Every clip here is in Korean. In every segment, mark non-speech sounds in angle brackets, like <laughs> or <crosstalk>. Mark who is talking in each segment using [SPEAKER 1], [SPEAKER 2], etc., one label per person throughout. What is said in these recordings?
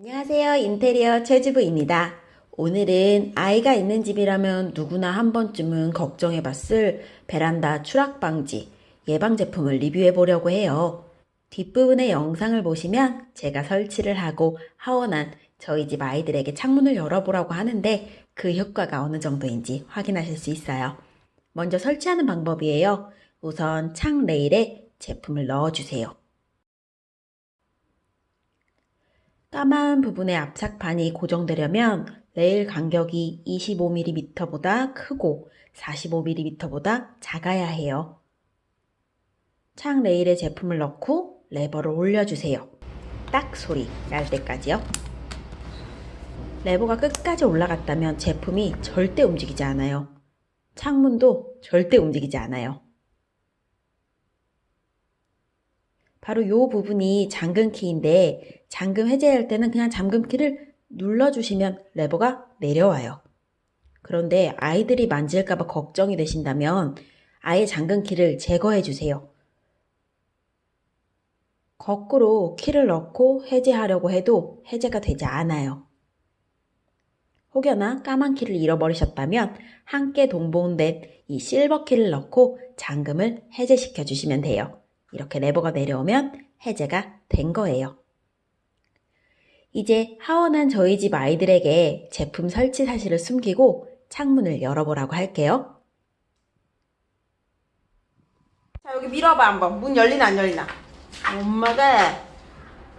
[SPEAKER 1] 안녕하세요. 인테리어 최주부입니다. 오늘은 아이가 있는 집이라면 누구나 한 번쯤은 걱정해 봤을 베란다 추락 방지 예방 제품을 리뷰해 보려고 해요. 뒷부분의 영상을 보시면 제가 설치를 하고 하원한 저희 집 아이들에게 창문을 열어보라고 하는데 그 효과가 어느 정도인지 확인하실 수 있어요. 먼저 설치하는 방법이에요. 우선 창 레일에 제품을 넣어주세요. 까만 부분의 압착판이 고정되려면 레일 간격이 25mm보다 크고 45mm보다 작아야 해요. 창 레일에 제품을 넣고 레버를 올려주세요. 딱 소리 날 때까지요. 레버가 끝까지 올라갔다면 제품이 절대 움직이지 않아요. 창문도 절대 움직이지 않아요. 바로 이 부분이 잠금 키인데 잠금 해제할 때는 그냥 잠금 키를 눌러주시면 레버가 내려와요. 그런데 아이들이 만질까봐 걱정이 되신다면 아예 잠금 키를 제거해 주세요. 거꾸로 키를 넣고 해제하려고 해도 해제가 되지 않아요. 혹여나 까만 키를 잃어버리셨다면 함께 동봉된 이 실버 키를 넣고 잠금을 해제시켜 주시면 돼요. 이렇게 레버가 내려오면 해제가 된 거예요. 이제 하원한 저희 집 아이들에게 제품 설치 사실을 숨기고 창문을 열어보라고 할게요. 자 여기 밀어봐 한번. 문 열리나 안 열리나? 엄마가.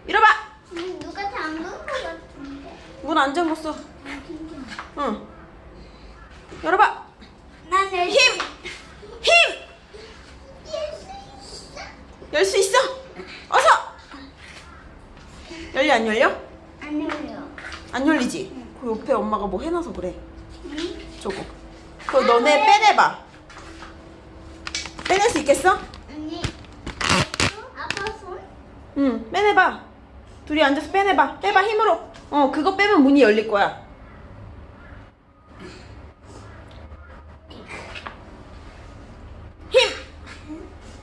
[SPEAKER 1] 밀어봐!
[SPEAKER 2] 음, 누가 잠근 것 같은데.
[SPEAKER 1] 문 안 잠궜어. 응. 열어봐
[SPEAKER 2] 나는
[SPEAKER 1] 힘! 힘! 열 수 있어 어서 열려 안 열려?
[SPEAKER 2] 안 열려.
[SPEAKER 1] 안 열리지? 그 옆에 엄마가 뭐 해놔서 그래
[SPEAKER 2] 응?
[SPEAKER 1] 저거 그거 너네 빼내봐 빼낼 수 있겠어?
[SPEAKER 2] 언니. 아빠 손?
[SPEAKER 1] 응 빼내봐 둘이 앉아서 빼내봐 빼봐 힘으로 어 그거 빼면 문이 열릴 거야 힘!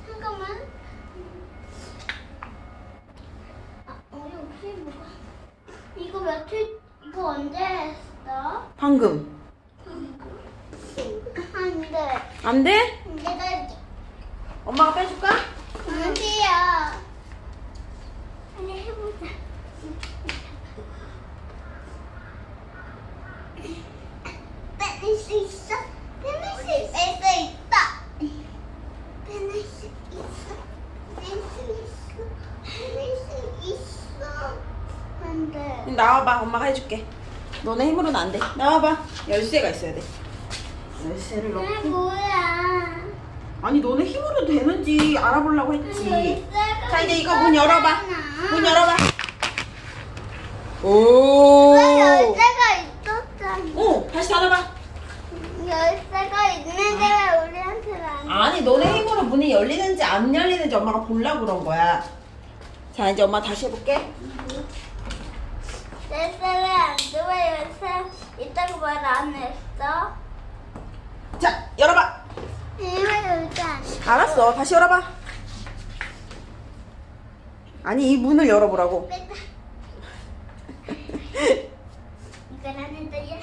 [SPEAKER 2] 잠깐만. 아, 우리 혹시 뭐가? 이거 며칠? 이거 언제 했어?
[SPEAKER 1] 방금
[SPEAKER 2] 안 돼.
[SPEAKER 1] 안 돼?
[SPEAKER 2] 내가
[SPEAKER 1] 엄마가 빼줄까?
[SPEAKER 2] 안 돼요. 빨리 해보자. 빼낼 수 있어? 빼낼 수 있어. 뺄수 있다. 빼낼 수 있어. 뺄 수 있어. 빼낼 수 있어. 안 돼.
[SPEAKER 1] 나와봐. 엄마가 해줄게. 너네 힘으로는 안돼. 나와봐. 열쇠가 있어야 돼. 열쇠를 넣고.
[SPEAKER 2] 아, 뭐야.
[SPEAKER 1] 아니 너네 힘으로 되는지 알아보려고 했지. 자 이제 이거 문 열어봐.
[SPEAKER 2] 있었잖아.
[SPEAKER 1] 문 열어봐. 오.
[SPEAKER 2] 왜 열쇠가 있었잖아.
[SPEAKER 1] 오 다시 닫아봐.
[SPEAKER 2] 열쇠가 있는데 왜 우리한테는 안 돼?
[SPEAKER 1] 아니 너네 힘으로 문이 열리는지 안 열리는지 엄마가 보려고 그런 거야. 자 이제 엄마 다시 해볼게
[SPEAKER 2] 열쇠를 안 돼? 왜 열쇠 있다고 말안 했어?
[SPEAKER 1] 자 열어봐? 알았어 다시 열어봐 아니 이 문을 열어보라고
[SPEAKER 2] 뺐다. <laughs> 이거 나는 또 열.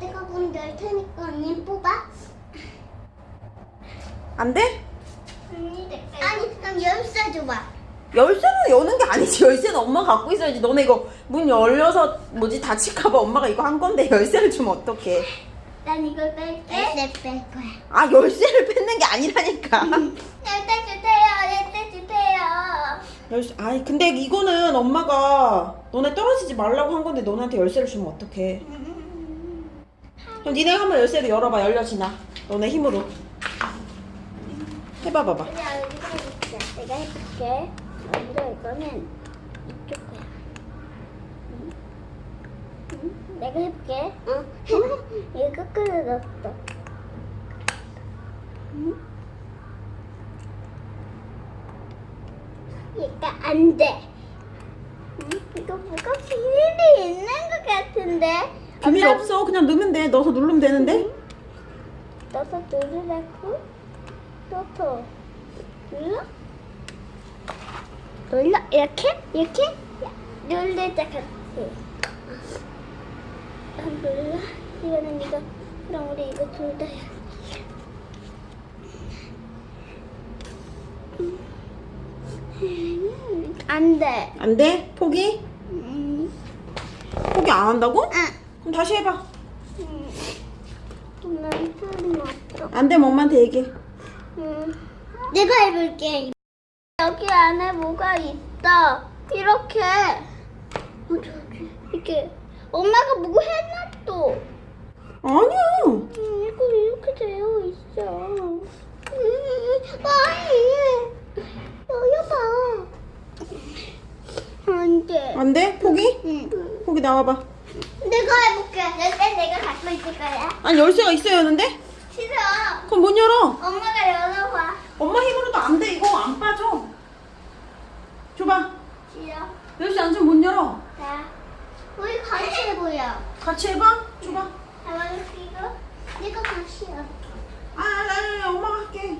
[SPEAKER 2] 내가 문 열 테니까 언니 뽑아.
[SPEAKER 1] 안 돼?
[SPEAKER 2] 아니 그럼 열쇠 줘봐.
[SPEAKER 1] 열쇠는 여는 게 아니지 열쇠는 엄마 갖고 있어야지 너네 이거 문 열려서 뭐지 다칠까봐 엄마가 이거 한 건데 열쇠를 주면 어떡해
[SPEAKER 2] 난 이걸 뺄게. 열쇠 뺄 거야.
[SPEAKER 1] 아 열쇠를 뺏는 게 아니라니까
[SPEAKER 2] 열쇠 주세요. 열쇠 주세요.
[SPEAKER 1] 열쇠 아니 근데 이거는 엄마가 너네 떨어지지 말라고 한 건데 너네한테 열쇠를 주면 어떡해 그럼 니네 한번 열쇠를 열어봐 열려지나 너네 힘으로 해봐 봐봐
[SPEAKER 2] 우리 여기가 있자. 내가 해볼게. 먼저 이거는 이쪽 거야. 응? 응? 내가 해볼게. 응. 이거 거꾸로 넣었어. 응? 얘가 안 돼. 응? 이거 뭐가 비밀이 있는 것 같은데?
[SPEAKER 1] 비밀
[SPEAKER 2] 엄마,
[SPEAKER 1] 없어 그냥 넣으면 돼 넣어서 누르면 되는데
[SPEAKER 2] 넣어서 누르라고? 넣어. 눌러? 눌러? 이렇게? 이렇게? 안 놀라? 이거는 이거. 그럼 우리 이거 둘 다. 해. 음, 안 돼.
[SPEAKER 1] 안 돼? 포기?
[SPEAKER 2] 음,
[SPEAKER 1] 포기 안 한다고?
[SPEAKER 2] 응.
[SPEAKER 1] 그럼 다시 해봐.
[SPEAKER 2] 음. 난 틀림없어.
[SPEAKER 1] 안 되면 엄마한테 얘기해.
[SPEAKER 2] 음. 내가 해볼게. 여기 안에 뭐가 있다. 이렇게. 어, 저기. 이렇게. 엄마가 뭐 해놨어.
[SPEAKER 1] 아니야.
[SPEAKER 2] 음, 이거 이렇게 되어 있어. 음, 아니. 여기 봐. 안 돼.
[SPEAKER 1] 안 돼? 포기?
[SPEAKER 2] 응.
[SPEAKER 1] 포기 나와봐.
[SPEAKER 2] 내가 해볼게. 열쇠 내가 갖고 있을 거야.
[SPEAKER 1] 아니 열쇠가 있어야 하는데?
[SPEAKER 2] 싫어.
[SPEAKER 1] 그럼 못 열어.
[SPEAKER 2] 엄마가 열어봐.
[SPEAKER 1] 엄마 힘으로도 안 돼. 이거 안 빠져. 줘봐.
[SPEAKER 2] 싫어.
[SPEAKER 1] 열쇠 안 주면 못 열어.
[SPEAKER 2] 자, 우리 같이 해보자.
[SPEAKER 1] 같이 해봐. 줘봐.
[SPEAKER 2] 이거. 내가 같이 해.
[SPEAKER 1] 아, 아니, 아니, 엄마가 할게.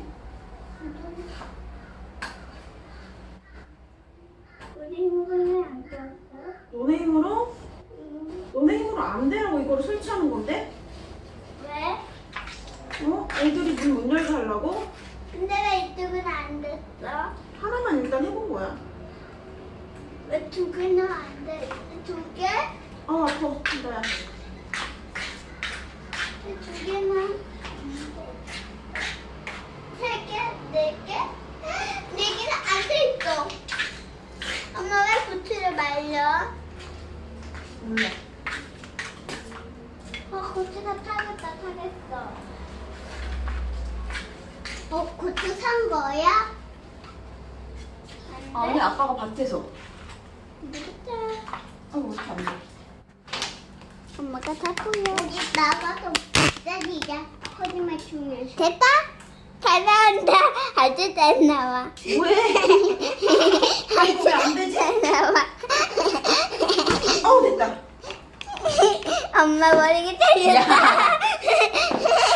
[SPEAKER 2] 우리 힘으로는 안 되었어.
[SPEAKER 1] 너네 힘으로?
[SPEAKER 2] 음,
[SPEAKER 1] 너네 힘으로 안 되라고 이거를 설치하는 건데?
[SPEAKER 2] 왜?
[SPEAKER 1] 어? 애들이 문 못 열게 하려고?
[SPEAKER 2] 근데 왜 이쪽은 안 됐어?
[SPEAKER 1] 하나만 일단 해본 거야.
[SPEAKER 2] 왜 두 개는 안 돼? 두 개?
[SPEAKER 1] 아, 아파. 나야.
[SPEAKER 2] 왜두 돼? 세 개? 네 개? 네 개는 안 돼 있어. 엄마 왜 고추를 말려?
[SPEAKER 1] 몰라.
[SPEAKER 2] 어, 고추가 타겠다, 타겠어. 어, 고추 산 거야? 안
[SPEAKER 1] 아니,
[SPEAKER 2] 돼?
[SPEAKER 1] 아빠가 밭에서. 어, 안 돼?
[SPEAKER 2] 엄마가 다 보여. 나가서 기다리자. 거짓말 중요해. 됐다? 잘 나온다. 아주 잘 나와.
[SPEAKER 1] 왜? <laughs> 아이고, 왜안 되지?
[SPEAKER 2] 잘 나와.
[SPEAKER 1] 어우, 됐다.
[SPEAKER 2] 엄마 머리가 잘렸다. <laughs>